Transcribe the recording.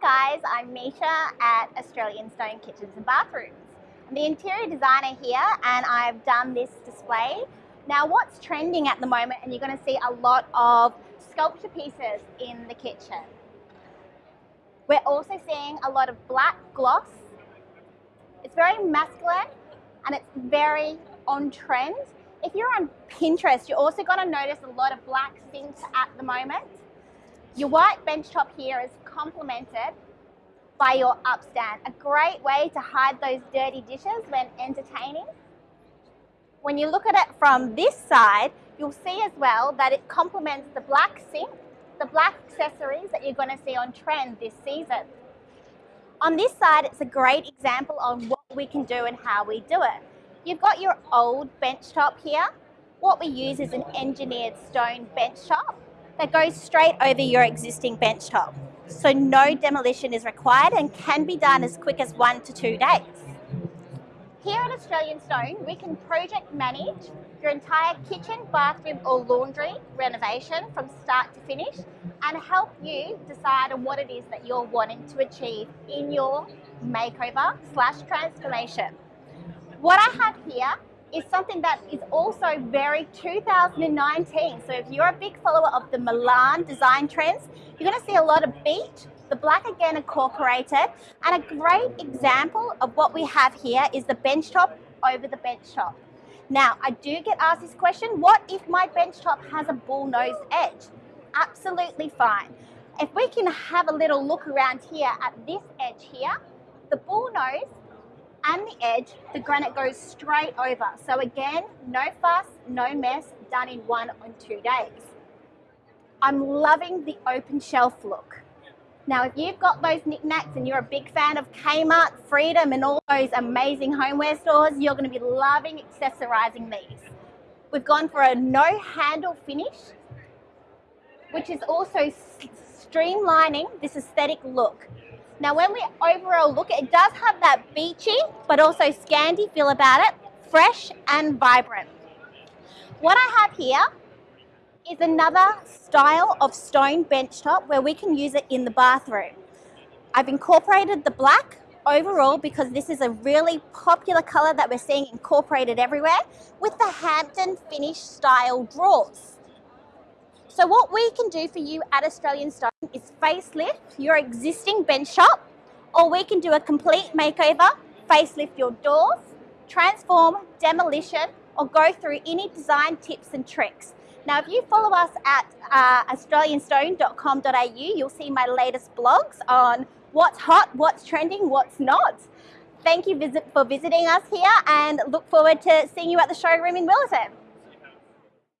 guys, I'm Misha at Australian Stone Kitchens and Bathrooms. I'm the interior designer here and I've done this display. Now what's trending at the moment and you're going to see a lot of sculpture pieces in the kitchen. We're also seeing a lot of black gloss. It's very masculine and it's very on trend. If you're on Pinterest, you're also going to notice a lot of black sinks at the moment. Your white bench top here is complemented by your upstand. A great way to hide those dirty dishes when entertaining. When you look at it from this side, you'll see as well that it complements the black sink, the black accessories that you're going to see on trend this season. On this side, it's a great example of what we can do and how we do it. You've got your old bench top here. What we use is an engineered stone bench top that goes straight over your existing bench top. So no demolition is required and can be done as quick as one to two days. Here at Australian Stone, we can project manage your entire kitchen, bathroom or laundry renovation from start to finish and help you decide on what it is that you're wanting to achieve in your makeover slash transformation. What I have here is something that is also very 2019. So if you're a big follower of the Milan design trends, you're going to see a lot of beach, the black again incorporated, and a great example of what we have here is the bench top over the bench top. Now, I do get asked this question, what if my bench top has a bull-nosed edge? Absolutely fine. If we can have a little look around here at this edge here, the bull nose and the edge, the granite goes straight over. So again, no fuss, no mess, done in one or two days. I'm loving the open shelf look. Now, if you've got those knickknacks and you're a big fan of Kmart, Freedom, and all those amazing homeware stores, you're going to be loving accessorizing these. We've gone for a no handle finish, which is also streamlining this aesthetic look. Now when we overall look, it does have that beachy, but also Scandi feel about it, fresh and vibrant. What I have here is another style of stone bench top where we can use it in the bathroom. I've incorporated the black overall because this is a really popular color that we're seeing incorporated everywhere with the Hampton finish style drawers. So what we can do for you at Australian Stone is facelift your existing bench shop or we can do a complete makeover, facelift your doors, transform, demolition, or go through any design tips and tricks. Now, if you follow us at uh, australianstone.com.au, you'll see my latest blogs on what's hot, what's trending, what's not. Thank you for visiting us here and look forward to seeing you at the showroom in Willetton.